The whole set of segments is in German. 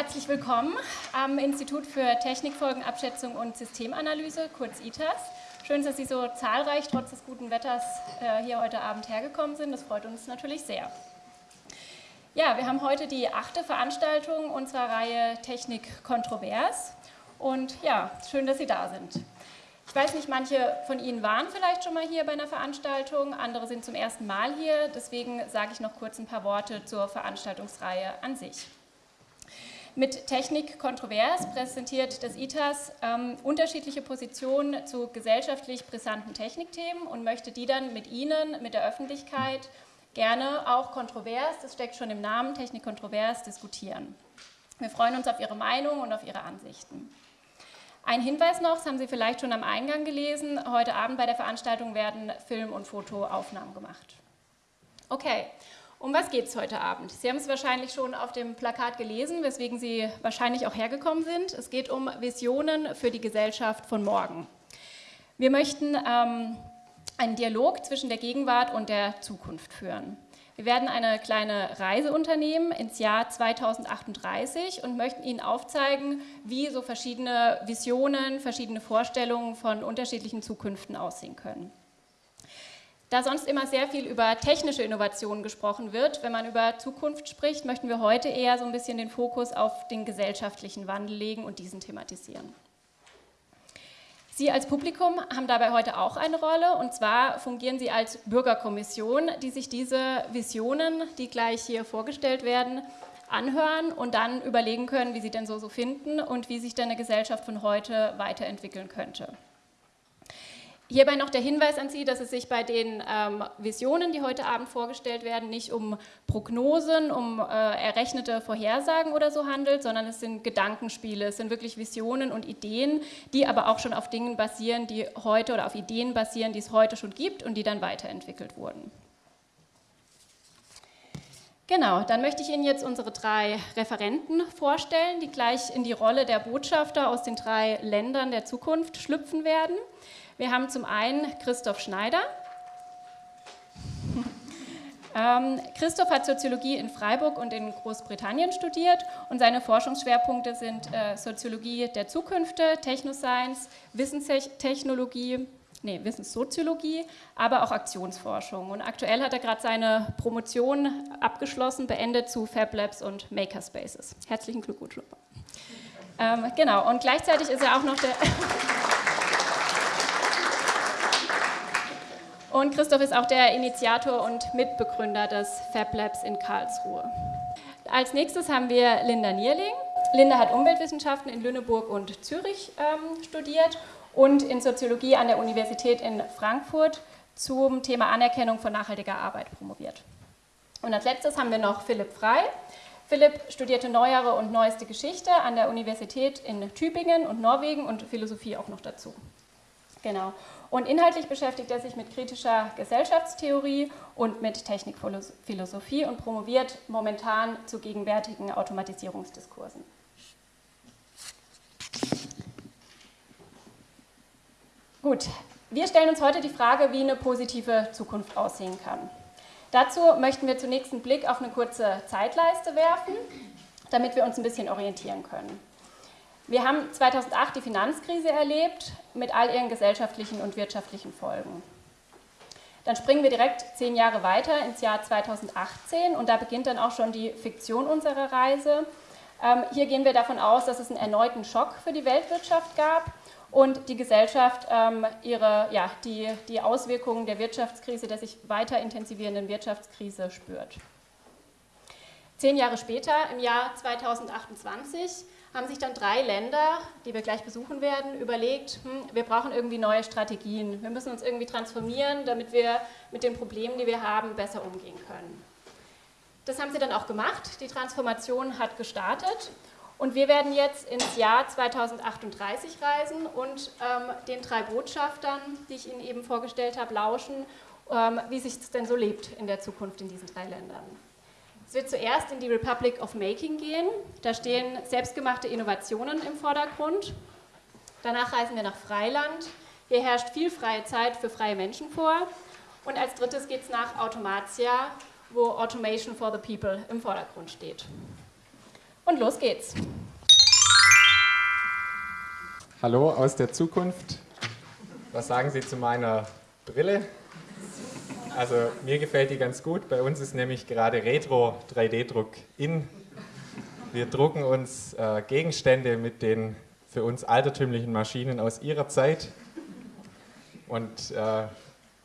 herzlich willkommen am Institut für Technikfolgenabschätzung und Systemanalyse, kurz ITAS. Schön, dass Sie so zahlreich trotz des guten Wetters äh, hier heute Abend hergekommen sind. Das freut uns natürlich sehr. Ja, wir haben heute die achte Veranstaltung unserer Reihe Technik kontrovers. Und ja, schön, dass Sie da sind. Ich weiß nicht, manche von Ihnen waren vielleicht schon mal hier bei einer Veranstaltung, andere sind zum ersten Mal hier. Deswegen sage ich noch kurz ein paar Worte zur Veranstaltungsreihe an sich. Mit Technik kontrovers präsentiert das ITAS ähm, unterschiedliche Positionen zu gesellschaftlich brisanten Technikthemen und möchte die dann mit Ihnen, mit der Öffentlichkeit, gerne auch kontrovers, das steckt schon im Namen, Technik kontrovers, diskutieren. Wir freuen uns auf Ihre Meinung und auf Ihre Ansichten. Ein Hinweis noch, das haben Sie vielleicht schon am Eingang gelesen, heute Abend bei der Veranstaltung werden Film- und Fotoaufnahmen gemacht. Okay, um was geht es heute Abend? Sie haben es wahrscheinlich schon auf dem Plakat gelesen, weswegen Sie wahrscheinlich auch hergekommen sind. Es geht um Visionen für die Gesellschaft von morgen. Wir möchten ähm, einen Dialog zwischen der Gegenwart und der Zukunft führen. Wir werden eine kleine Reise unternehmen ins Jahr 2038 und möchten Ihnen aufzeigen, wie so verschiedene Visionen, verschiedene Vorstellungen von unterschiedlichen Zukünften aussehen können. Da sonst immer sehr viel über technische Innovationen gesprochen wird, wenn man über Zukunft spricht, möchten wir heute eher so ein bisschen den Fokus auf den gesellschaftlichen Wandel legen und diesen thematisieren. Sie als Publikum haben dabei heute auch eine Rolle und zwar fungieren Sie als Bürgerkommission, die sich diese Visionen, die gleich hier vorgestellt werden, anhören und dann überlegen können, wie sie denn so, so finden und wie sich denn eine Gesellschaft von heute weiterentwickeln könnte. Hierbei noch der Hinweis an Sie, dass es sich bei den ähm, Visionen, die heute Abend vorgestellt werden, nicht um Prognosen, um äh, errechnete Vorhersagen oder so handelt, sondern es sind Gedankenspiele, es sind wirklich Visionen und Ideen, die aber auch schon auf Dingen basieren, die heute oder auf Ideen basieren, die es heute schon gibt und die dann weiterentwickelt wurden. Genau, dann möchte ich Ihnen jetzt unsere drei Referenten vorstellen, die gleich in die Rolle der Botschafter aus den drei Ländern der Zukunft schlüpfen werden. Wir haben zum einen Christoph Schneider. Ähm, Christoph hat Soziologie in Freiburg und in Großbritannien studiert und seine Forschungsschwerpunkte sind äh, Soziologie der Zukünfte, Technoscience, Wissenstechnologie, nee, Wissenssoziologie, aber auch Aktionsforschung. Und aktuell hat er gerade seine Promotion abgeschlossen, beendet zu Fab Labs und Makerspaces. Herzlichen Glückwunsch. Ähm, genau, und gleichzeitig ist er auch noch der... Und Christoph ist auch der Initiator und Mitbegründer des Fab Labs in Karlsruhe. Als nächstes haben wir Linda Nierling. Linda hat Umweltwissenschaften in Lüneburg und Zürich ähm, studiert und in Soziologie an der Universität in Frankfurt zum Thema Anerkennung von nachhaltiger Arbeit promoviert. Und als letztes haben wir noch Philipp Frei. Philipp studierte neuere und neueste Geschichte an der Universität in Tübingen und Norwegen und Philosophie auch noch dazu. Genau. Und inhaltlich beschäftigt er sich mit kritischer Gesellschaftstheorie und mit Technikphilosophie und promoviert momentan zu gegenwärtigen Automatisierungsdiskursen. Gut, wir stellen uns heute die Frage, wie eine positive Zukunft aussehen kann. Dazu möchten wir zunächst einen Blick auf eine kurze Zeitleiste werfen, damit wir uns ein bisschen orientieren können. Wir haben 2008 die Finanzkrise erlebt mit all ihren gesellschaftlichen und wirtschaftlichen Folgen. Dann springen wir direkt zehn Jahre weiter ins Jahr 2018 und da beginnt dann auch schon die Fiktion unserer Reise. Ähm, hier gehen wir davon aus, dass es einen erneuten Schock für die Weltwirtschaft gab und die Gesellschaft ähm, ihre, ja, die, die Auswirkungen der Wirtschaftskrise, der sich weiter intensivierenden Wirtschaftskrise spürt. Zehn Jahre später, im Jahr 2028, haben sich dann drei Länder, die wir gleich besuchen werden, überlegt, hm, wir brauchen irgendwie neue Strategien. Wir müssen uns irgendwie transformieren, damit wir mit den Problemen, die wir haben, besser umgehen können. Das haben sie dann auch gemacht. Die Transformation hat gestartet und wir werden jetzt ins Jahr 2038 reisen und ähm, den drei Botschaftern, die ich Ihnen eben vorgestellt habe, lauschen, ähm, wie sich es denn so lebt in der Zukunft in diesen drei Ländern. Es wird zuerst in die Republic of Making gehen. Da stehen selbstgemachte Innovationen im Vordergrund. Danach reisen wir nach Freiland. Hier herrscht viel freie Zeit für freie Menschen vor. Und als drittes geht es nach Automatia, wo Automation for the People im Vordergrund steht. Und los geht's. Hallo aus der Zukunft. Was sagen Sie zu meiner Brille? Also mir gefällt die ganz gut. Bei uns ist nämlich gerade Retro 3D-Druck in. Wir drucken uns äh, Gegenstände mit den für uns altertümlichen Maschinen aus ihrer Zeit. Und äh,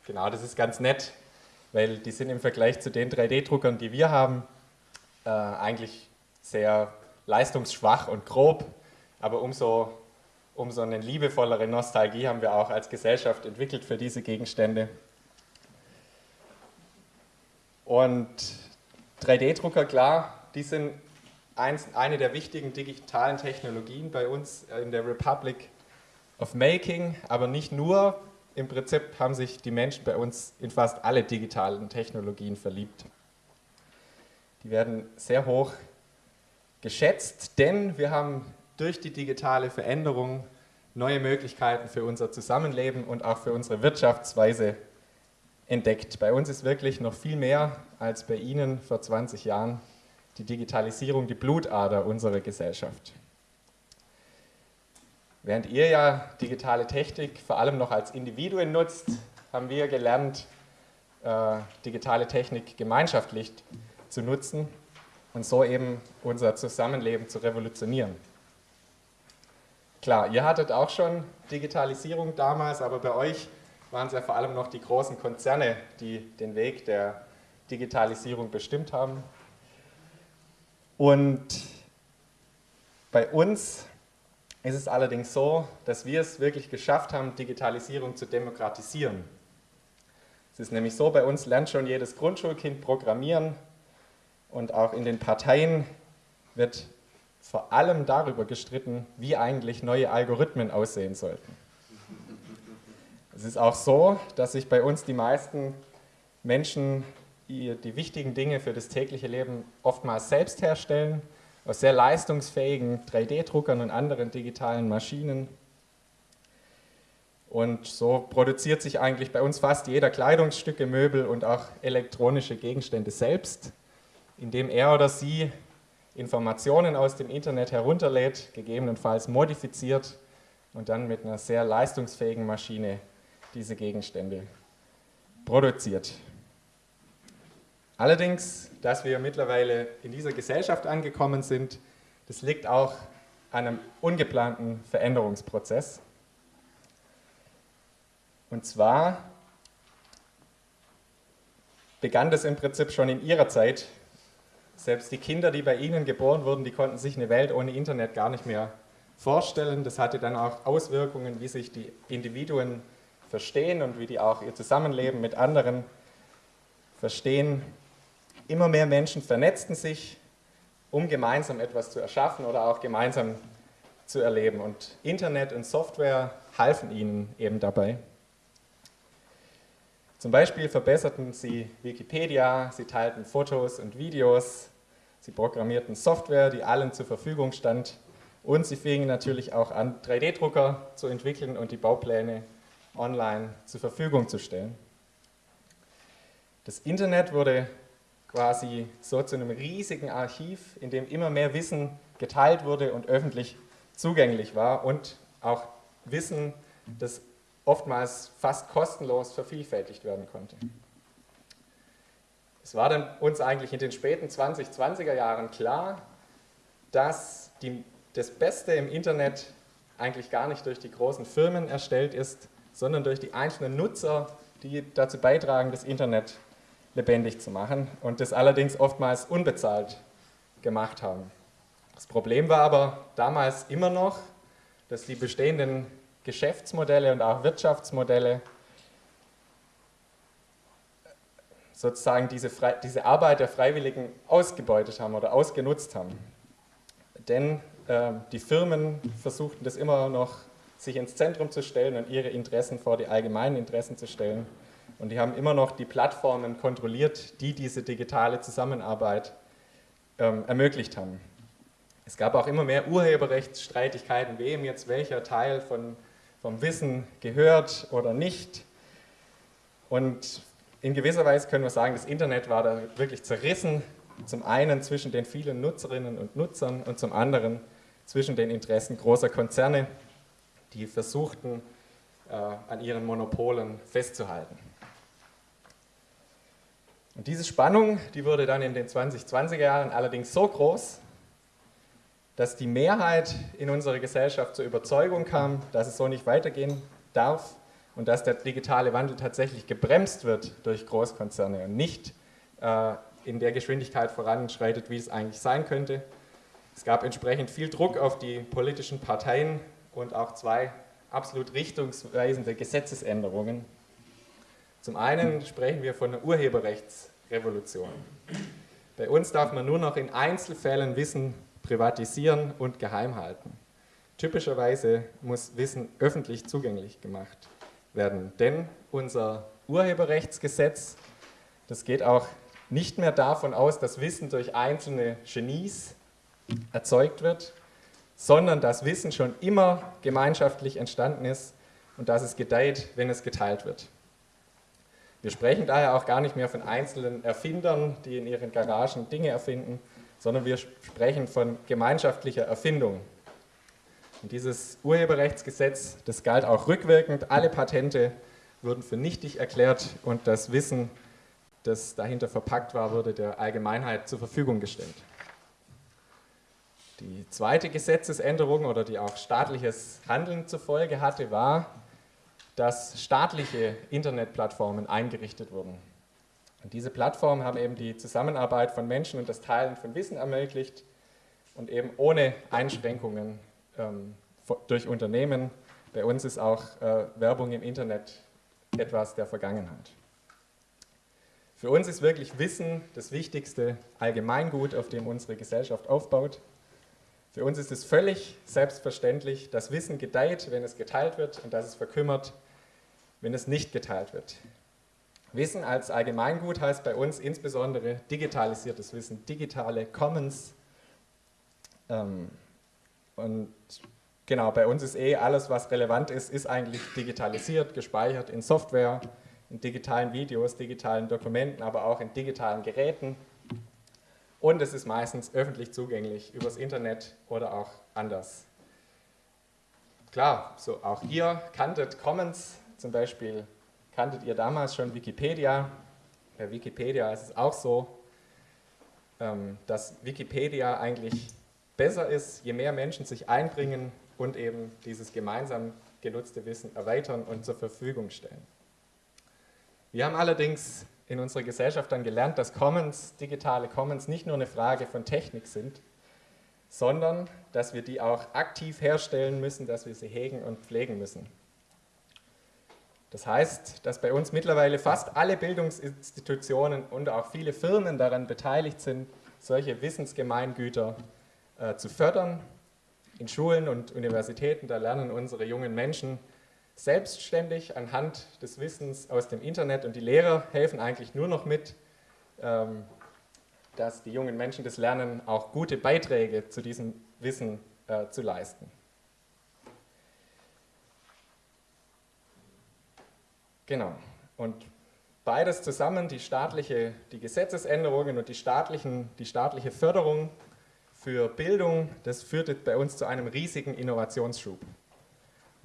genau, das ist ganz nett, weil die sind im Vergleich zu den 3D-Druckern, die wir haben, äh, eigentlich sehr leistungsschwach und grob. Aber umso, umso eine liebevollere Nostalgie haben wir auch als Gesellschaft entwickelt für diese Gegenstände. Und 3D-Drucker, klar, die sind eins, eine der wichtigen digitalen Technologien bei uns in der Republic of Making, aber nicht nur. Im Prinzip haben sich die Menschen bei uns in fast alle digitalen Technologien verliebt. Die werden sehr hoch geschätzt, denn wir haben durch die digitale Veränderung neue Möglichkeiten für unser Zusammenleben und auch für unsere Wirtschaftsweise entdeckt. Bei uns ist wirklich noch viel mehr als bei Ihnen vor 20 Jahren die Digitalisierung die Blutader unserer Gesellschaft. Während ihr ja digitale Technik vor allem noch als Individuen nutzt, haben wir gelernt, äh, digitale Technik gemeinschaftlich zu nutzen und so eben unser Zusammenleben zu revolutionieren. Klar, ihr hattet auch schon Digitalisierung damals, aber bei euch waren es ja vor allem noch die großen Konzerne, die den Weg der Digitalisierung bestimmt haben. Und bei uns ist es allerdings so, dass wir es wirklich geschafft haben, Digitalisierung zu demokratisieren. Es ist nämlich so, bei uns lernt schon jedes Grundschulkind Programmieren und auch in den Parteien wird vor allem darüber gestritten, wie eigentlich neue Algorithmen aussehen sollten. Es ist auch so, dass sich bei uns die meisten Menschen die, wichtigen Dinge für das tägliche Leben oftmals selbst herstellen, aus sehr leistungsfähigen 3D-Druckern und anderen digitalen Maschinen. Und so produziert sich eigentlich bei uns fast jeder Kleidungsstücke, Möbel und auch elektronische Gegenstände selbst, indem er oder sie Informationen aus dem Internet herunterlädt, gegebenenfalls modifiziert und dann mit einer sehr leistungsfähigen Maschine diese Gegenstände produziert. Allerdings, dass wir mittlerweile in dieser Gesellschaft angekommen sind, das liegt auch an einem ungeplanten Veränderungsprozess. Und zwar begann das im Prinzip schon in ihrer Zeit. Selbst die Kinder, die bei ihnen geboren wurden, die konnten sich eine Welt ohne Internet gar nicht mehr vorstellen. Das hatte dann auch Auswirkungen, wie sich die Individuen verstehen und wie die auch ihr Zusammenleben mit anderen verstehen. Immer mehr Menschen vernetzten sich, um gemeinsam etwas zu erschaffen oder auch gemeinsam zu erleben. Und Internet und Software halfen ihnen eben dabei. Zum Beispiel verbesserten sie Wikipedia, sie teilten Fotos und Videos, sie programmierten Software, die allen zur Verfügung stand und sie fingen natürlich auch an, 3D-Drucker zu entwickeln und die Baupläne online zur Verfügung zu stellen. Das Internet wurde quasi so zu einem riesigen Archiv, in dem immer mehr Wissen geteilt wurde und öffentlich zugänglich war und auch Wissen, das oftmals fast kostenlos vervielfältigt werden konnte. Es war dann uns eigentlich in den späten 2020er Jahren klar, dass die, das Beste im Internet eigentlich gar nicht durch die großen Firmen erstellt ist, sondern durch die einzelnen Nutzer, die dazu beitragen, das Internet lebendig zu machen und das allerdings oftmals unbezahlt gemacht haben. Das Problem war aber damals immer noch, dass die bestehenden Geschäftsmodelle und auch Wirtschaftsmodelle sozusagen diese, diese Arbeit der Freiwilligen ausgebeutet haben oder ausgenutzt haben. Denn äh, die Firmen versuchten das immer noch sich ins Zentrum zu stellen und ihre Interessen vor die allgemeinen Interessen zu stellen. Und die haben immer noch die Plattformen kontrolliert, die diese digitale Zusammenarbeit ähm, ermöglicht haben. Es gab auch immer mehr Urheberrechtsstreitigkeiten, wem jetzt welcher Teil von, vom Wissen gehört oder nicht. Und in gewisser Weise können wir sagen, das Internet war da wirklich zerrissen zum einen zwischen den vielen Nutzerinnen und Nutzern und zum anderen zwischen den Interessen großer Konzerne, die versuchten, äh, an ihren Monopolen festzuhalten. Und diese Spannung, die wurde dann in den 2020er Jahren allerdings so groß, dass die Mehrheit in unserer Gesellschaft zur Überzeugung kam, dass es so nicht weitergehen darf und dass der digitale Wandel tatsächlich gebremst wird durch Großkonzerne und nicht äh, in der Geschwindigkeit voranschreitet, wie es eigentlich sein könnte. Es gab entsprechend viel Druck auf die politischen Parteien und auch zwei absolut richtungsweisende Gesetzesänderungen. Zum einen sprechen wir von einer Urheberrechtsrevolution. Bei uns darf man nur noch in Einzelfällen Wissen privatisieren und geheim halten. Typischerweise muss Wissen öffentlich zugänglich gemacht werden, denn unser Urheberrechtsgesetz, das geht auch nicht mehr davon aus, dass Wissen durch einzelne Genies erzeugt wird, sondern dass Wissen schon immer gemeinschaftlich entstanden ist und dass es gedeiht, wenn es geteilt wird. Wir sprechen daher auch gar nicht mehr von einzelnen Erfindern, die in ihren Garagen Dinge erfinden, sondern wir sprechen von gemeinschaftlicher Erfindung. Und dieses Urheberrechtsgesetz, das galt auch rückwirkend. Alle Patente wurden für nichtig erklärt und das Wissen, das dahinter verpackt war, wurde der Allgemeinheit zur Verfügung gestellt. Die zweite Gesetzesänderung oder die auch staatliches Handeln zur Folge hatte, war, dass staatliche Internetplattformen eingerichtet wurden. Und diese Plattformen haben eben die Zusammenarbeit von Menschen und das Teilen von Wissen ermöglicht und eben ohne Einschränkungen ähm, durch Unternehmen. Bei uns ist auch äh, Werbung im Internet etwas der Vergangenheit. Für uns ist wirklich Wissen das wichtigste Allgemeingut, auf dem unsere Gesellschaft aufbaut. Für uns ist es völlig selbstverständlich, dass Wissen gedeiht, wenn es geteilt wird und dass es verkümmert, wenn es nicht geteilt wird. Wissen als Allgemeingut heißt bei uns insbesondere digitalisiertes Wissen, digitale Commons. Ähm, und genau, bei uns ist eh alles, was relevant ist, ist eigentlich digitalisiert, gespeichert in Software, in digitalen Videos, digitalen Dokumenten, aber auch in digitalen Geräten. Und es ist meistens öffentlich zugänglich übers Internet oder auch anders. Klar, so auch ihr kanntet Commons, zum Beispiel Kanntet ihr damals schon Wikipedia? Bei Wikipedia ist es auch so, ähm, dass Wikipedia eigentlich besser ist, je mehr Menschen sich einbringen und eben dieses gemeinsam genutzte Wissen erweitern und zur Verfügung stellen. Wir haben allerdings in unserer Gesellschaft dann gelernt, dass Commons, digitale Commons, nicht nur eine Frage von Technik sind, sondern dass wir die auch aktiv herstellen müssen, dass wir sie hegen und pflegen müssen. Das heißt, dass bei uns mittlerweile fast alle Bildungsinstitutionen und auch viele Firmen daran beteiligt sind, solche Wissensgemeingüter äh, zu fördern. In Schulen und Universitäten, da lernen unsere jungen Menschen selbstständig anhand des Wissens aus dem Internet und die Lehrer helfen eigentlich nur noch mit, ähm, dass die jungen Menschen das lernen, auch gute Beiträge zu diesem Wissen äh, zu leisten. Genau. Und beides zusammen, die staatliche, die Gesetzesänderungen und die, staatlichen, die staatliche Förderung für Bildung, das führte bei uns zu einem riesigen Innovationsschub.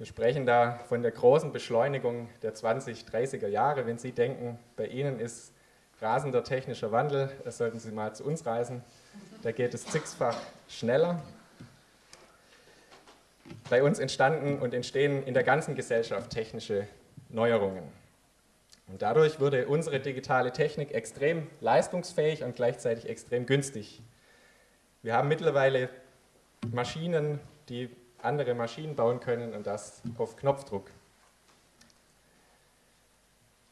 Wir sprechen da von der großen Beschleunigung der 20, 30er Jahre. Wenn Sie denken, bei Ihnen ist rasender technischer Wandel, das sollten Sie mal zu uns reisen. Da geht es zigfach schneller. Bei uns entstanden und entstehen in der ganzen Gesellschaft technische Neuerungen. Und dadurch wurde unsere digitale Technik extrem leistungsfähig und gleichzeitig extrem günstig. Wir haben mittlerweile Maschinen, die andere Maschinen bauen können und das auf Knopfdruck.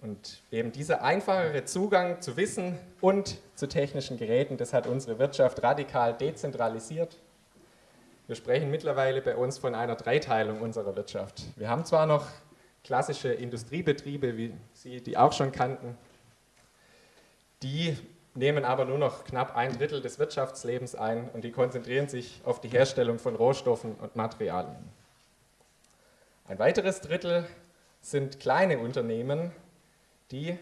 Und eben dieser einfachere Zugang zu Wissen und zu technischen Geräten, das hat unsere Wirtschaft radikal dezentralisiert. Wir sprechen mittlerweile bei uns von einer Dreiteilung unserer Wirtschaft. Wir haben zwar noch klassische Industriebetriebe, wie Sie die auch schon kannten, die nehmen aber nur noch knapp ein Drittel des Wirtschaftslebens ein und die konzentrieren sich auf die Herstellung von Rohstoffen und Materialien. Ein weiteres Drittel sind kleine Unternehmen, die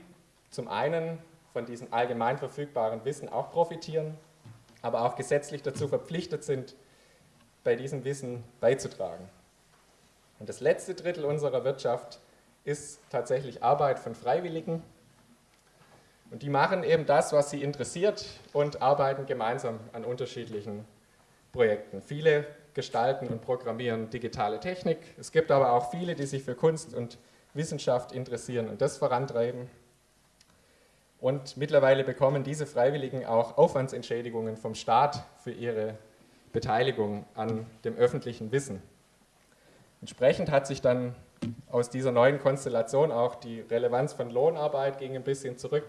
zum einen von diesem allgemein verfügbaren Wissen auch profitieren, aber auch gesetzlich dazu verpflichtet sind, bei diesem Wissen beizutragen. Und das letzte Drittel unserer Wirtschaft ist tatsächlich Arbeit von Freiwilligen. Und die machen eben das, was sie interessiert und arbeiten gemeinsam an unterschiedlichen Projekten. Viele gestalten und programmieren digitale Technik. Es gibt aber auch viele, die sich für Kunst und Wissenschaft interessieren und das vorantreiben. Und mittlerweile bekommen diese Freiwilligen auch Aufwandsentschädigungen vom Staat für ihre Beteiligung an dem öffentlichen Wissen. Entsprechend hat sich dann aus dieser neuen Konstellation auch die Relevanz von Lohnarbeit ging ein bisschen zurück.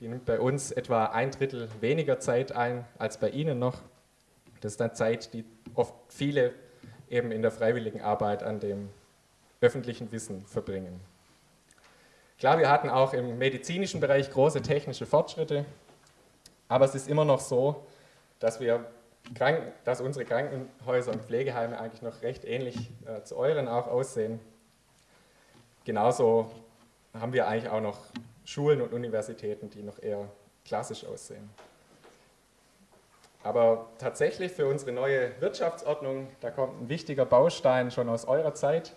Die nimmt bei uns etwa ein Drittel weniger Zeit ein als bei Ihnen noch. Das ist dann Zeit, die oft viele eben in der freiwilligen Arbeit an dem öffentlichen Wissen verbringen. Klar, wir hatten auch im medizinischen Bereich große technische Fortschritte, aber es ist immer noch so, dass, wir dass unsere Krankenhäuser und Pflegeheime eigentlich noch recht ähnlich äh, zu euren auch aussehen. Genauso haben wir eigentlich auch noch Schulen und Universitäten, die noch eher klassisch aussehen. Aber tatsächlich für unsere neue Wirtschaftsordnung, da kommt ein wichtiger Baustein schon aus eurer Zeit.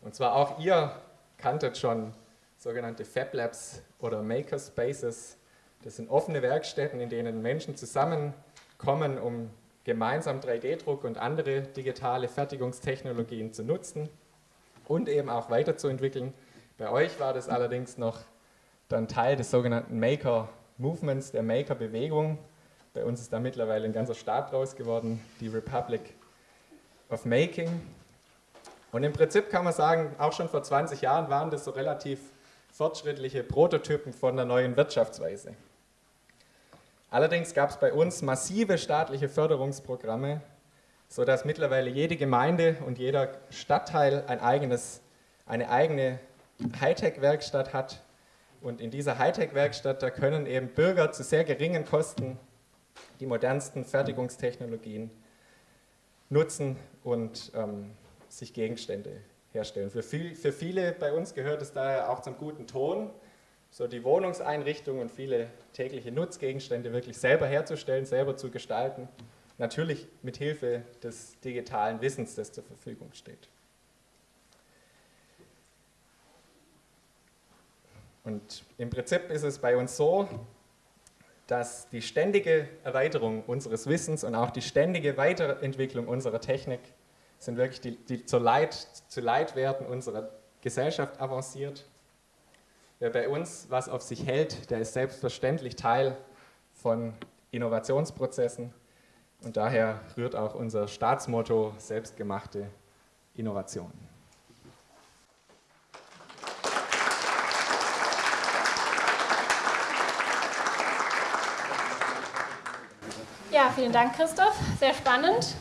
Und zwar auch ihr kanntet schon sogenannte Fab Labs oder Makerspaces. Das sind offene Werkstätten, in denen Menschen zusammenkommen, um gemeinsam 3D-Druck und andere digitale Fertigungstechnologien zu nutzen und eben auch weiterzuentwickeln. Bei euch war das allerdings noch dann Teil des sogenannten Maker-Movements, der Maker-Bewegung. Bei uns ist da mittlerweile ein ganzer Staat draus geworden, die Republic of Making. Und im Prinzip kann man sagen, auch schon vor 20 Jahren waren das so relativ fortschrittliche Prototypen von der neuen Wirtschaftsweise. Allerdings gab es bei uns massive staatliche Förderungsprogramme, sodass mittlerweile jede Gemeinde und jeder Stadtteil ein eigenes, eine eigene Hightech-Werkstatt hat. Und in dieser Hightech-Werkstatt, da können eben Bürger zu sehr geringen Kosten die modernsten Fertigungstechnologien nutzen und ähm, sich Gegenstände herstellen. Für, viel, für viele bei uns gehört es daher auch zum guten Ton, so die Wohnungseinrichtung und viele tägliche Nutzgegenstände wirklich selber herzustellen, selber zu gestalten. Natürlich mit Hilfe des digitalen Wissens, das zur Verfügung steht. Und im Prinzip ist es bei uns so, dass die ständige Erweiterung unseres Wissens und auch die ständige Weiterentwicklung unserer Technik sind wirklich die, die zur Leit, zu Leitwerten unserer Gesellschaft avanciert. Wer bei uns was auf sich hält, der ist selbstverständlich Teil von Innovationsprozessen und daher rührt auch unser Staatsmotto selbstgemachte Innovation. Ja, vielen Dank, Christoph. Sehr spannend.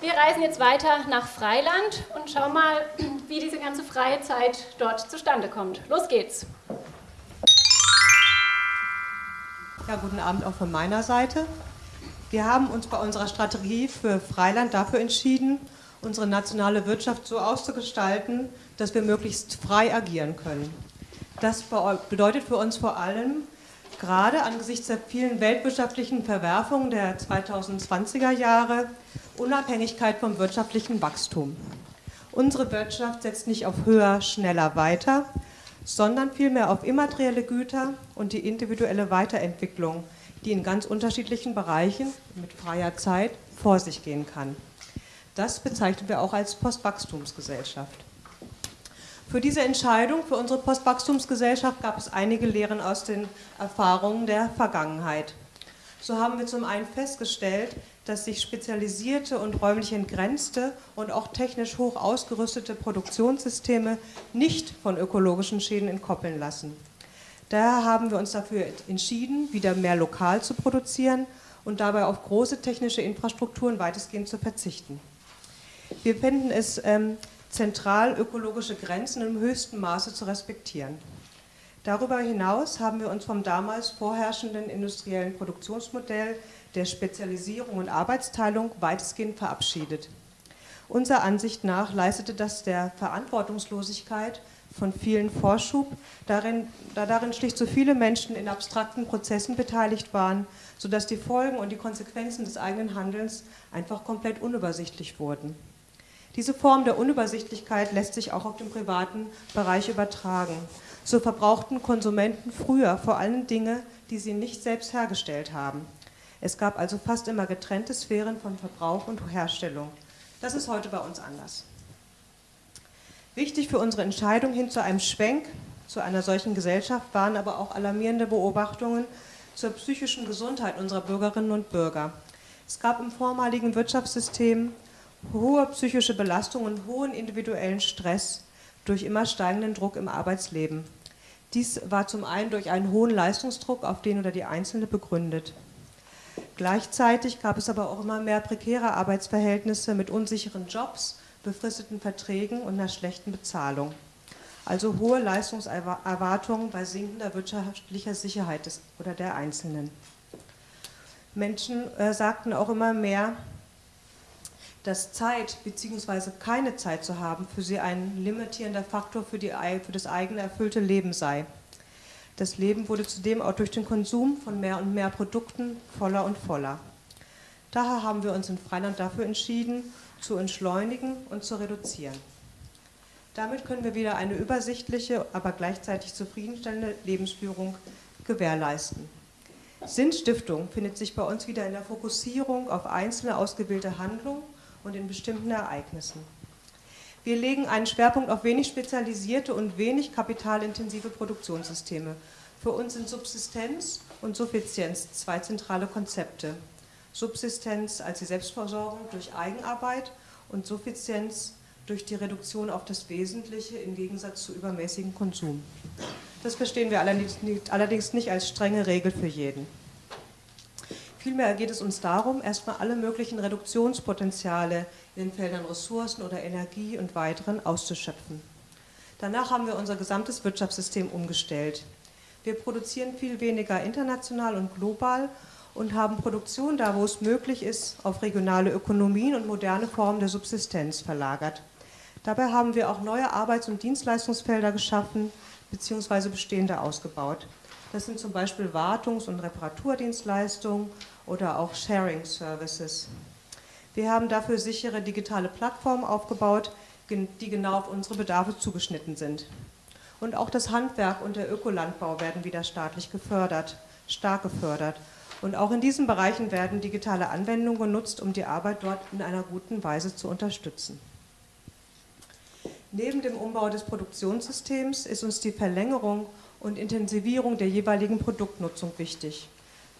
Wir reisen jetzt weiter nach Freiland und schauen mal, wie diese ganze freie Zeit dort zustande kommt. Los geht's! Ja, guten Abend auch von meiner Seite. Wir haben uns bei unserer Strategie für Freiland dafür entschieden, unsere nationale Wirtschaft so auszugestalten, dass wir möglichst frei agieren können. Das bedeutet für uns vor allem, gerade angesichts der vielen weltwirtschaftlichen Verwerfungen der 2020er Jahre Unabhängigkeit vom wirtschaftlichen Wachstum. Unsere Wirtschaft setzt nicht auf höher, schneller, weiter, sondern vielmehr auf immaterielle Güter und die individuelle Weiterentwicklung, die in ganz unterschiedlichen Bereichen mit freier Zeit vor sich gehen kann. Das bezeichnen wir auch als Postwachstumsgesellschaft. Für diese Entscheidung, für unsere Postwachstumsgesellschaft, gab es einige Lehren aus den Erfahrungen der Vergangenheit. So haben wir zum einen festgestellt, dass sich spezialisierte und räumlich entgrenzte und auch technisch hoch ausgerüstete Produktionssysteme nicht von ökologischen Schäden entkoppeln lassen. Daher haben wir uns dafür entschieden, wieder mehr lokal zu produzieren und dabei auf große technische Infrastrukturen weitestgehend zu verzichten. Wir finden es ähm, zentral, ökologische Grenzen im höchsten Maße zu respektieren. Darüber hinaus haben wir uns vom damals vorherrschenden industriellen Produktionsmodell der Spezialisierung und Arbeitsteilung weitestgehend verabschiedet. Unserer Ansicht nach leistete das der Verantwortungslosigkeit von vielen Vorschub, darin, da darin schlicht so viele Menschen in abstrakten Prozessen beteiligt waren, sodass die Folgen und die Konsequenzen des eigenen Handelns einfach komplett unübersichtlich wurden. Diese Form der Unübersichtlichkeit lässt sich auch auf den privaten Bereich übertragen. So verbrauchten Konsumenten früher vor allem Dinge, die sie nicht selbst hergestellt haben. Es gab also fast immer getrennte Sphären von Verbrauch und Herstellung. Das ist heute bei uns anders. Wichtig für unsere Entscheidung hin zu einem Schwenk zu einer solchen Gesellschaft waren aber auch alarmierende Beobachtungen zur psychischen Gesundheit unserer Bürgerinnen und Bürger. Es gab im vormaligen Wirtschaftssystem hohe psychische Belastung und hohen individuellen Stress durch immer steigenden Druck im Arbeitsleben. Dies war zum einen durch einen hohen Leistungsdruck auf den oder die Einzelne begründet. Gleichzeitig gab es aber auch immer mehr prekäre Arbeitsverhältnisse mit unsicheren Jobs, befristeten Verträgen und einer schlechten Bezahlung. Also hohe Leistungserwartungen bei sinkender wirtschaftlicher Sicherheit des, oder der Einzelnen. Menschen äh, sagten auch immer mehr, dass Zeit bzw. keine Zeit zu haben für sie ein limitierender Faktor für, die, für das eigene erfüllte Leben sei. Das Leben wurde zudem auch durch den Konsum von mehr und mehr Produkten voller und voller. Daher haben wir uns in Freiland dafür entschieden, zu entschleunigen und zu reduzieren. Damit können wir wieder eine übersichtliche, aber gleichzeitig zufriedenstellende Lebensführung gewährleisten. Sinnstiftung findet sich bei uns wieder in der Fokussierung auf einzelne ausgewählte Handlungen und in bestimmten Ereignissen. Wir legen einen Schwerpunkt auf wenig spezialisierte und wenig kapitalintensive Produktionssysteme. Für uns sind Subsistenz und Suffizienz zwei zentrale Konzepte. Subsistenz als die Selbstversorgung durch Eigenarbeit und Suffizienz durch die Reduktion auf das Wesentliche im Gegensatz zu übermäßigem Konsum. Das verstehen wir allerdings nicht als strenge Regel für jeden. Vielmehr geht es uns darum, erstmal alle möglichen Reduktionspotenziale in den Feldern Ressourcen oder Energie und weiteren auszuschöpfen. Danach haben wir unser gesamtes Wirtschaftssystem umgestellt. Wir produzieren viel weniger international und global und haben Produktion da, wo es möglich ist, auf regionale Ökonomien und moderne Formen der Subsistenz verlagert. Dabei haben wir auch neue Arbeits- und Dienstleistungsfelder geschaffen bzw. bestehende ausgebaut. Das sind zum Beispiel Wartungs- und Reparaturdienstleistungen oder auch Sharing Services. Wir haben dafür sichere digitale Plattformen aufgebaut, die genau auf unsere Bedarfe zugeschnitten sind. Und auch das Handwerk und der Ökolandbau werden wieder staatlich gefördert, stark gefördert. Und auch in diesen Bereichen werden digitale Anwendungen genutzt, um die Arbeit dort in einer guten Weise zu unterstützen. Neben dem Umbau des Produktionssystems ist uns die Verlängerung und Intensivierung der jeweiligen Produktnutzung wichtig.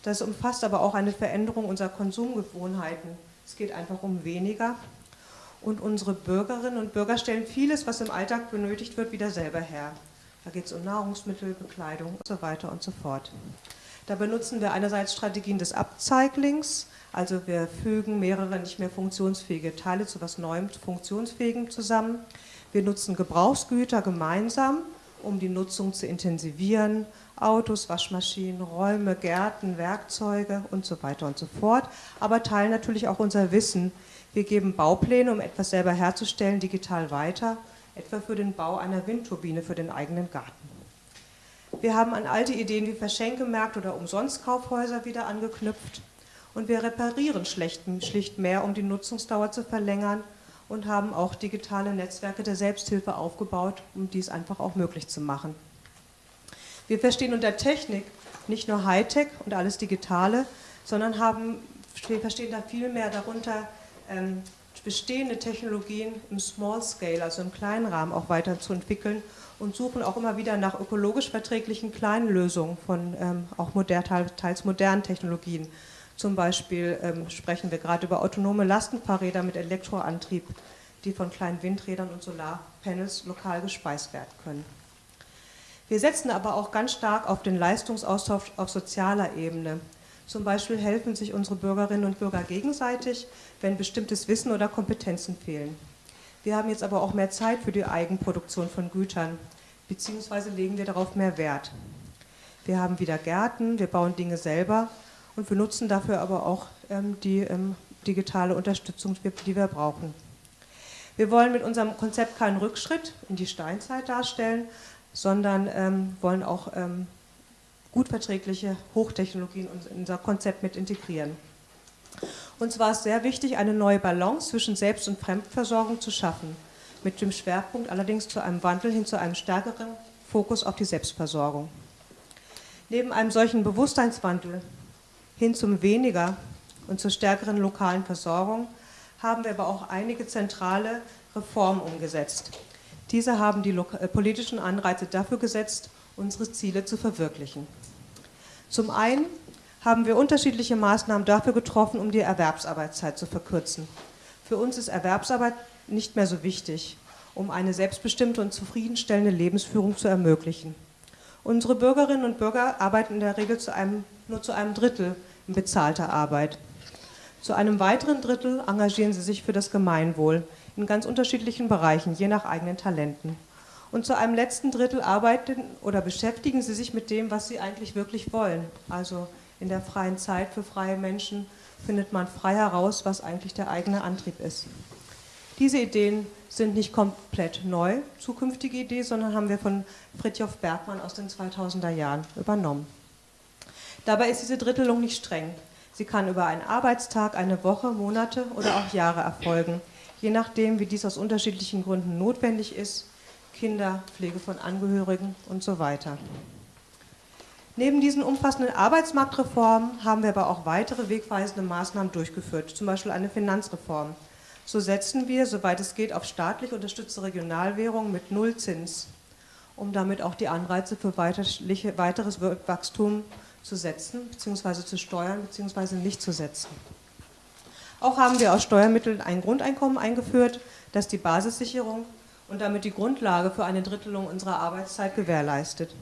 Das umfasst aber auch eine Veränderung unserer Konsumgewohnheiten. Es geht einfach um weniger. Und unsere Bürgerinnen und Bürger stellen vieles, was im Alltag benötigt wird, wieder selber her. Da geht es um Nahrungsmittel, Bekleidung und so weiter und so fort. Da benutzen wir einerseits Strategien des Upcyclings, also wir fügen mehrere nicht mehr funktionsfähige Teile zu etwas Neuem, Funktionsfähigem zusammen. Wir nutzen Gebrauchsgüter gemeinsam um die Nutzung zu intensivieren. Autos, Waschmaschinen, Räume, Gärten, Werkzeuge und so weiter und so fort. Aber teilen natürlich auch unser Wissen. Wir geben Baupläne, um etwas selber herzustellen, digital weiter, etwa für den Bau einer Windturbine für den eigenen Garten. Wir haben an alte Ideen wie Verschenkemärkte oder Umsonstkaufhäuser wieder angeknüpft und wir reparieren schlicht mehr, um die Nutzungsdauer zu verlängern und haben auch digitale Netzwerke der Selbsthilfe aufgebaut, um dies einfach auch möglich zu machen. Wir verstehen unter Technik nicht nur Hightech und alles Digitale, sondern haben, wir verstehen da viel mehr darunter, ähm, bestehende Technologien im Small Scale, also im kleinen Rahmen auch weiterzuentwickeln und suchen auch immer wieder nach ökologisch verträglichen kleinen Lösungen von ähm, auch modern, teils modernen Technologien. Zum Beispiel ähm, sprechen wir gerade über autonome Lastenfahrräder mit Elektroantrieb, die von kleinen Windrädern und Solarpanels lokal gespeist werden können. Wir setzen aber auch ganz stark auf den Leistungsaustausch auf sozialer Ebene. Zum Beispiel helfen sich unsere Bürgerinnen und Bürger gegenseitig, wenn bestimmtes Wissen oder Kompetenzen fehlen. Wir haben jetzt aber auch mehr Zeit für die Eigenproduktion von Gütern, beziehungsweise legen wir darauf mehr Wert. Wir haben wieder Gärten, wir bauen Dinge selber und wir nutzen dafür aber auch ähm, die ähm, digitale Unterstützung, die wir brauchen. Wir wollen mit unserem Konzept keinen Rückschritt in die Steinzeit darstellen, sondern ähm, wollen auch ähm, gut verträgliche Hochtechnologien in unser Konzept mit integrieren. Uns war es sehr wichtig, eine neue Balance zwischen Selbst- und Fremdversorgung zu schaffen, mit dem Schwerpunkt allerdings zu einem Wandel hin zu einem stärkeren Fokus auf die Selbstversorgung. Neben einem solchen Bewusstseinswandel hin zum weniger und zur stärkeren lokalen Versorgung haben wir aber auch einige zentrale Reformen umgesetzt. Diese haben die äh, politischen Anreize dafür gesetzt, unsere Ziele zu verwirklichen. Zum einen haben wir unterschiedliche Maßnahmen dafür getroffen, um die Erwerbsarbeitszeit zu verkürzen. Für uns ist Erwerbsarbeit nicht mehr so wichtig, um eine selbstbestimmte und zufriedenstellende Lebensführung zu ermöglichen. Unsere Bürgerinnen und Bürger arbeiten in der Regel zu einem, nur zu einem Drittel bezahlter Arbeit. Zu einem weiteren Drittel engagieren sie sich für das Gemeinwohl in ganz unterschiedlichen Bereichen, je nach eigenen Talenten. Und zu einem letzten Drittel arbeiten oder beschäftigen sie sich mit dem, was sie eigentlich wirklich wollen. Also in der freien Zeit für freie Menschen findet man frei heraus, was eigentlich der eigene Antrieb ist. Diese Ideen sind nicht komplett neu, zukünftige Ideen, sondern haben wir von Fritjof Bergmann aus den 2000er Jahren übernommen. Dabei ist diese Drittelung nicht streng. Sie kann über einen Arbeitstag, eine Woche, Monate oder auch Jahre erfolgen, je nachdem, wie dies aus unterschiedlichen Gründen notwendig ist, Kinder, Pflege von Angehörigen und so weiter. Neben diesen umfassenden Arbeitsmarktreformen haben wir aber auch weitere wegweisende Maßnahmen durchgeführt, zum Beispiel eine Finanzreform. So setzen wir, soweit es geht, auf staatlich unterstützte Regionalwährungen mit Nullzins, um damit auch die Anreize für weiteres Wachstum zu setzen, bzw. zu steuern, bzw. nicht zu setzen. Auch haben wir aus Steuermitteln ein Grundeinkommen eingeführt, das die Basissicherung und damit die Grundlage für eine Drittelung unserer Arbeitszeit gewährleistet.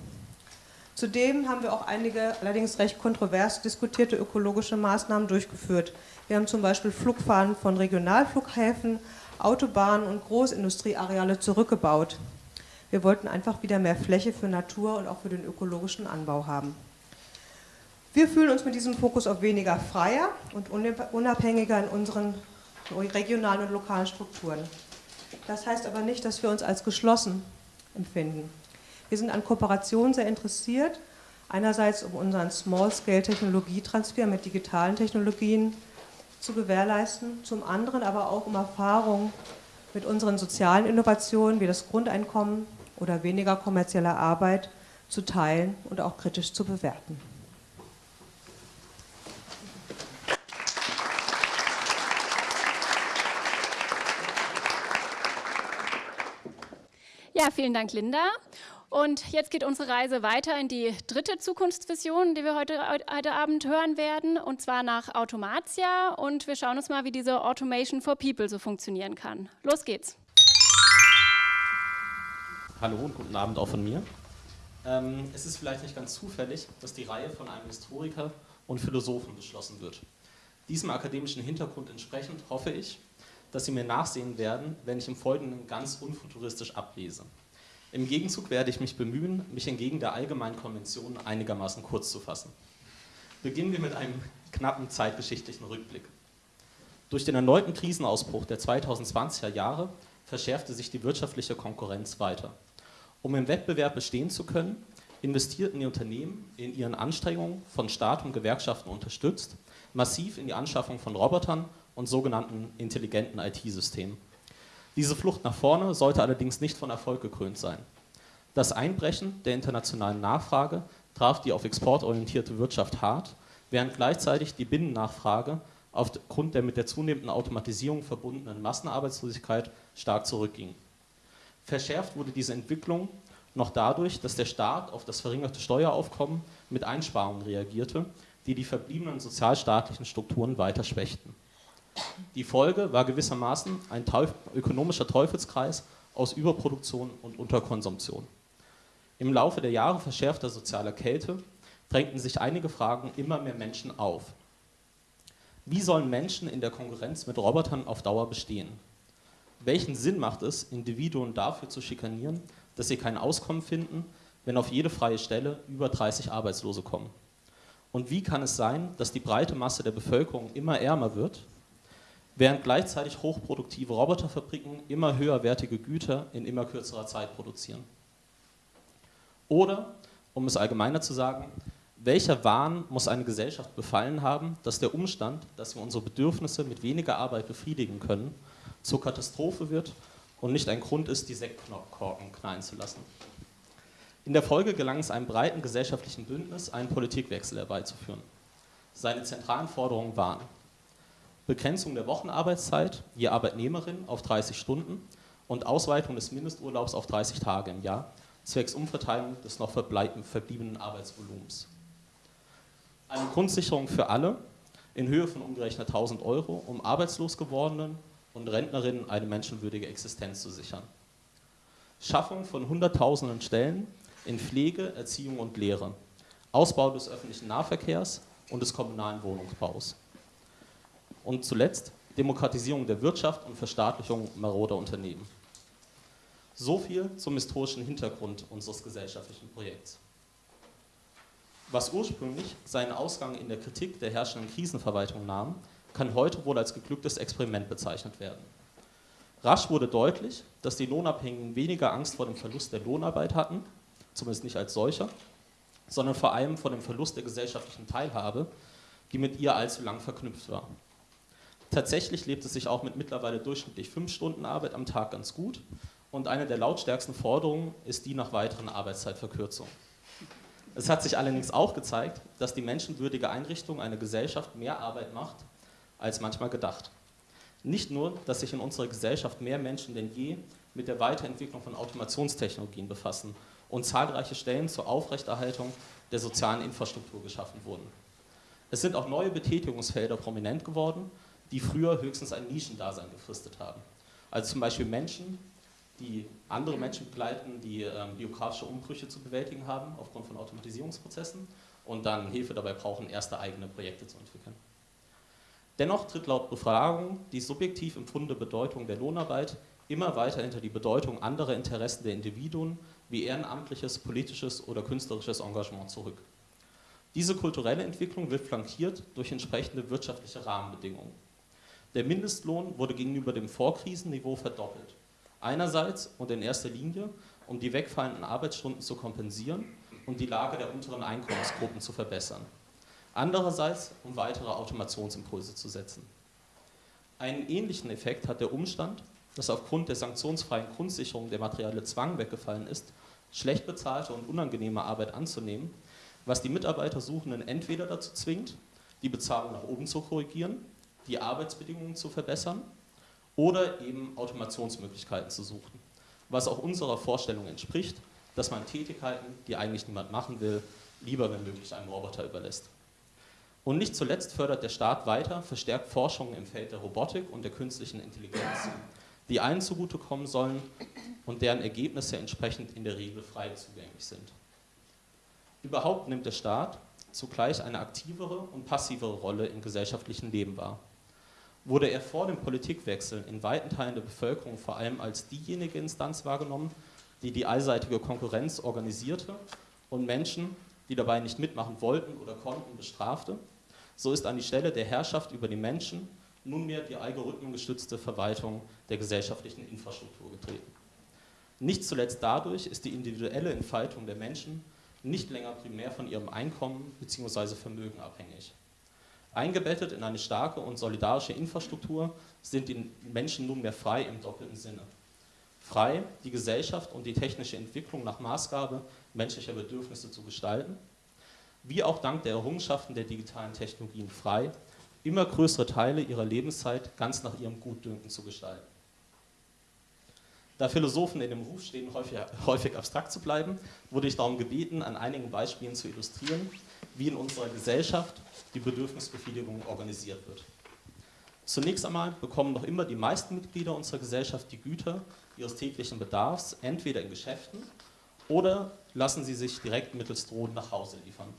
Zudem haben wir auch einige allerdings recht kontrovers diskutierte ökologische Maßnahmen durchgeführt. Wir haben zum Beispiel Flugfahren von Regionalflughäfen, Autobahnen und Großindustrieareale zurückgebaut. Wir wollten einfach wieder mehr Fläche für Natur und auch für den ökologischen Anbau haben. Wir fühlen uns mit diesem Fokus auf weniger freier und unabhängiger in unseren regionalen und lokalen Strukturen. Das heißt aber nicht, dass wir uns als geschlossen empfinden. Wir sind an Kooperation sehr interessiert, einerseits um unseren Small-Scale-Technologietransfer mit digitalen Technologien zu gewährleisten, zum anderen aber auch um Erfahrungen mit unseren sozialen Innovationen wie das Grundeinkommen oder weniger kommerzielle Arbeit zu teilen und auch kritisch zu bewerten. Ja, vielen Dank, Linda. Und jetzt geht unsere Reise weiter in die dritte Zukunftsvision, die wir heute, heute Abend hören werden, und zwar nach Automatia. Und wir schauen uns mal, wie diese Automation for People so funktionieren kann. Los geht's. Hallo und guten Abend auch von mir. Ähm, es ist vielleicht nicht ganz zufällig, dass die Reihe von einem Historiker und Philosophen beschlossen wird. Diesem akademischen Hintergrund entsprechend hoffe ich, dass Sie mir nachsehen werden, wenn ich im Folgenden ganz unfuturistisch ablese. Im Gegenzug werde ich mich bemühen, mich entgegen der allgemeinen Konvention einigermaßen kurz zu fassen. Beginnen wir mit einem knappen zeitgeschichtlichen Rückblick. Durch den erneuten Krisenausbruch der 2020er Jahre verschärfte sich die wirtschaftliche Konkurrenz weiter. Um im Wettbewerb bestehen zu können, investierten die Unternehmen in ihren Anstrengungen, von Staat und Gewerkschaften unterstützt, massiv in die Anschaffung von Robotern und sogenannten intelligenten IT-Systemen. Diese Flucht nach vorne sollte allerdings nicht von Erfolg gekrönt sein. Das Einbrechen der internationalen Nachfrage traf die auf Export orientierte Wirtschaft hart, während gleichzeitig die Binnennachfrage aufgrund der mit der zunehmenden Automatisierung verbundenen Massenarbeitslosigkeit stark zurückging. Verschärft wurde diese Entwicklung noch dadurch, dass der Staat auf das verringerte Steueraufkommen mit Einsparungen reagierte, die die verbliebenen sozialstaatlichen Strukturen weiter schwächten. Die Folge war gewissermaßen ein Teuf ökonomischer Teufelskreis aus Überproduktion und Unterkonsumption. Im Laufe der Jahre verschärfter sozialer Kälte drängten sich einige Fragen immer mehr Menschen auf. Wie sollen Menschen in der Konkurrenz mit Robotern auf Dauer bestehen? Welchen Sinn macht es, Individuen dafür zu schikanieren, dass sie kein Auskommen finden, wenn auf jede freie Stelle über 30 Arbeitslose kommen? Und wie kann es sein, dass die breite Masse der Bevölkerung immer ärmer wird während gleichzeitig hochproduktive Roboterfabriken immer höherwertige Güter in immer kürzerer Zeit produzieren. Oder, um es allgemeiner zu sagen, welcher Wahn muss eine Gesellschaft befallen haben, dass der Umstand, dass wir unsere Bedürfnisse mit weniger Arbeit befriedigen können, zur Katastrophe wird und nicht ein Grund ist, die Sektkorken knallen zu lassen. In der Folge gelang es einem breiten gesellschaftlichen Bündnis, einen Politikwechsel herbeizuführen. Seine zentralen Forderungen waren Begrenzung der Wochenarbeitszeit je Arbeitnehmerin auf 30 Stunden und Ausweitung des Mindesturlaubs auf 30 Tage im Jahr, zwecks Umverteilung des noch verbliebenen Arbeitsvolumens. Eine Grundsicherung für alle in Höhe von umgerechnet 1000 Euro, um arbeitslos gewordenen und Rentnerinnen eine menschenwürdige Existenz zu sichern. Schaffung von Hunderttausenden Stellen in Pflege, Erziehung und Lehre. Ausbau des öffentlichen Nahverkehrs und des kommunalen Wohnungsbaus. Und zuletzt Demokratisierung der Wirtschaft und Verstaatlichung maroder Unternehmen. So viel zum historischen Hintergrund unseres gesellschaftlichen Projekts. Was ursprünglich seinen Ausgang in der Kritik der herrschenden Krisenverwaltung nahm, kann heute wohl als geglücktes Experiment bezeichnet werden. Rasch wurde deutlich, dass die Lohnabhängigen weniger Angst vor dem Verlust der Lohnarbeit hatten, zumindest nicht als solcher, sondern vor allem vor dem Verlust der gesellschaftlichen Teilhabe, die mit ihr allzu lang verknüpft war. Tatsächlich lebt es sich auch mit mittlerweile durchschnittlich fünf Stunden Arbeit am Tag ganz gut und eine der lautstärksten Forderungen ist die nach weiteren Arbeitszeitverkürzungen. Es hat sich allerdings auch gezeigt, dass die menschenwürdige Einrichtung einer Gesellschaft mehr Arbeit macht, als manchmal gedacht. Nicht nur, dass sich in unserer Gesellschaft mehr Menschen denn je mit der Weiterentwicklung von Automationstechnologien befassen und zahlreiche Stellen zur Aufrechterhaltung der sozialen Infrastruktur geschaffen wurden. Es sind auch neue Betätigungsfelder prominent geworden, die früher höchstens ein Nischendasein gefristet haben. Also zum Beispiel Menschen, die andere Menschen begleiten, die ähm, biografische Umbrüche zu bewältigen haben aufgrund von Automatisierungsprozessen und dann Hilfe dabei brauchen, erste eigene Projekte zu entwickeln. Dennoch tritt laut Befragung die subjektiv empfundene Bedeutung der Lohnarbeit immer weiter hinter die Bedeutung anderer Interessen der Individuen wie ehrenamtliches, politisches oder künstlerisches Engagement zurück. Diese kulturelle Entwicklung wird flankiert durch entsprechende wirtschaftliche Rahmenbedingungen. Der Mindestlohn wurde gegenüber dem Vorkrisenniveau verdoppelt. Einerseits und in erster Linie, um die wegfallenden Arbeitsstunden zu kompensieren und die Lage der unteren Einkommensgruppen zu verbessern. Andererseits, um weitere Automationsimpulse zu setzen. Einen ähnlichen Effekt hat der Umstand, dass aufgrund der sanktionsfreien Grundsicherung der materielle Zwang weggefallen ist, schlecht bezahlte und unangenehme Arbeit anzunehmen, was die Mitarbeitersuchenden entweder dazu zwingt, die Bezahlung nach oben zu korrigieren, die Arbeitsbedingungen zu verbessern oder eben Automationsmöglichkeiten zu suchen. Was auch unserer Vorstellung entspricht, dass man Tätigkeiten, die eigentlich niemand machen will, lieber wenn möglich einem Roboter überlässt. Und nicht zuletzt fördert der Staat weiter verstärkt Forschungen im Feld der Robotik und der künstlichen Intelligenz, die allen zugutekommen sollen und deren Ergebnisse entsprechend in der Regel frei zugänglich sind. Überhaupt nimmt der Staat zugleich eine aktivere und passivere Rolle im gesellschaftlichen Leben wahr wurde er vor dem Politikwechsel in weiten Teilen der Bevölkerung vor allem als diejenige Instanz wahrgenommen, die die allseitige Konkurrenz organisierte und Menschen, die dabei nicht mitmachen wollten oder konnten, bestrafte. So ist an die Stelle der Herrschaft über die Menschen nunmehr die algorithmengestützte Verwaltung der gesellschaftlichen Infrastruktur getreten. Nicht zuletzt dadurch ist die individuelle Entfaltung der Menschen nicht länger primär von ihrem Einkommen bzw. Vermögen abhängig. Eingebettet in eine starke und solidarische Infrastruktur sind die Menschen nunmehr frei im doppelten Sinne. Frei, die Gesellschaft und die technische Entwicklung nach Maßgabe menschlicher Bedürfnisse zu gestalten, wie auch dank der Errungenschaften der digitalen Technologien frei, immer größere Teile ihrer Lebenszeit ganz nach ihrem Gutdünken zu gestalten. Da Philosophen in dem Ruf stehen, häufig, häufig abstrakt zu bleiben, wurde ich darum gebeten, an einigen Beispielen zu illustrieren, wie in unserer Gesellschaft die Bedürfnisbefriedigung organisiert wird. Zunächst einmal bekommen noch immer die meisten Mitglieder unserer Gesellschaft die Güter ihres täglichen Bedarfs entweder in Geschäften oder lassen sie sich direkt mittels Drohnen nach Hause liefern.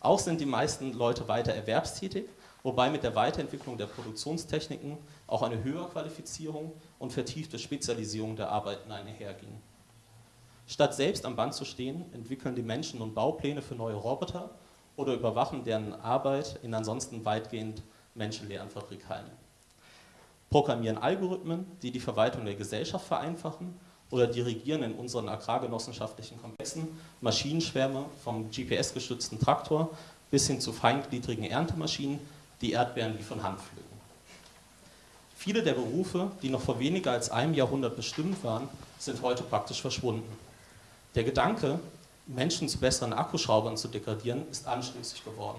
Auch sind die meisten Leute weiter erwerbstätig, wobei mit der Weiterentwicklung der Produktionstechniken auch eine Höherqualifizierung und vertiefte Spezialisierung der Arbeiten einherging. Statt selbst am Band zu stehen, entwickeln die Menschen nun Baupläne für neue Roboter oder überwachen deren Arbeit in ansonsten weitgehend menschenleeren Fabrikhallen. programmieren Algorithmen, die die Verwaltung der Gesellschaft vereinfachen oder dirigieren in unseren agrargenossenschaftlichen Komplexen Maschinenschwärme vom GPS-gestützten Traktor bis hin zu feingliedrigen Erntemaschinen, die Erdbeeren wie von Hand pflücken. Viele der Berufe, die noch vor weniger als einem Jahrhundert bestimmt waren, sind heute praktisch verschwunden. Der Gedanke, Menschen zu besseren Akkuschraubern zu degradieren, ist anstößig geworden.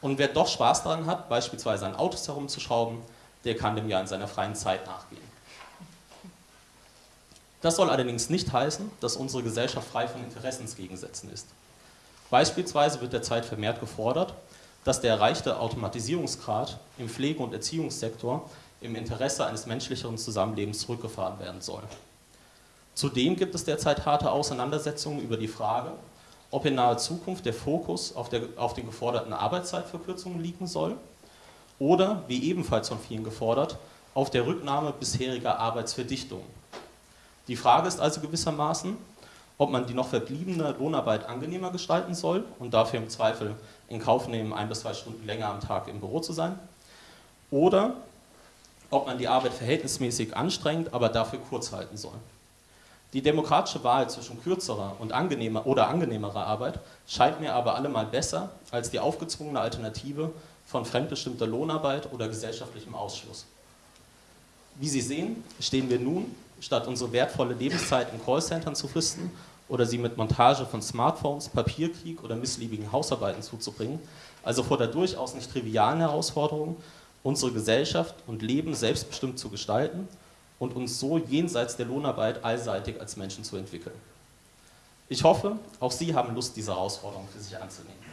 Und wer doch Spaß daran hat, beispielsweise an Autos herumzuschrauben, der kann dem ja in seiner freien Zeit nachgehen. Das soll allerdings nicht heißen, dass unsere Gesellschaft frei von Interessensgegensätzen ist. Beispielsweise wird derzeit vermehrt gefordert, dass der erreichte Automatisierungsgrad im Pflege- und Erziehungssektor im Interesse eines menschlicheren Zusammenlebens zurückgefahren werden soll. Zudem gibt es derzeit harte Auseinandersetzungen über die Frage, ob in naher Zukunft der Fokus auf, der, auf den geforderten Arbeitszeitverkürzungen liegen soll oder, wie ebenfalls von vielen gefordert, auf der Rücknahme bisheriger Arbeitsverdichtungen. Die Frage ist also gewissermaßen, ob man die noch verbliebene Lohnarbeit angenehmer gestalten soll und dafür im Zweifel in Kauf nehmen, ein bis zwei Stunden länger am Tag im Büro zu sein, oder ob man die Arbeit verhältnismäßig anstrengend, aber dafür kurz halten soll. Die demokratische Wahl zwischen kürzerer und angenehmer oder angenehmerer Arbeit scheint mir aber allemal besser als die aufgezwungene Alternative von fremdbestimmter Lohnarbeit oder gesellschaftlichem Ausschluss. Wie Sie sehen, stehen wir nun, statt unsere wertvolle Lebenszeit in Callcentern zu fristen oder sie mit Montage von Smartphones, Papierkrieg oder missliebigen Hausarbeiten zuzubringen, also vor der durchaus nicht trivialen Herausforderung, unsere Gesellschaft und Leben selbstbestimmt zu gestalten und uns so jenseits der Lohnarbeit allseitig als Menschen zu entwickeln. Ich hoffe, auch Sie haben Lust, diese Herausforderung für sich anzunehmen.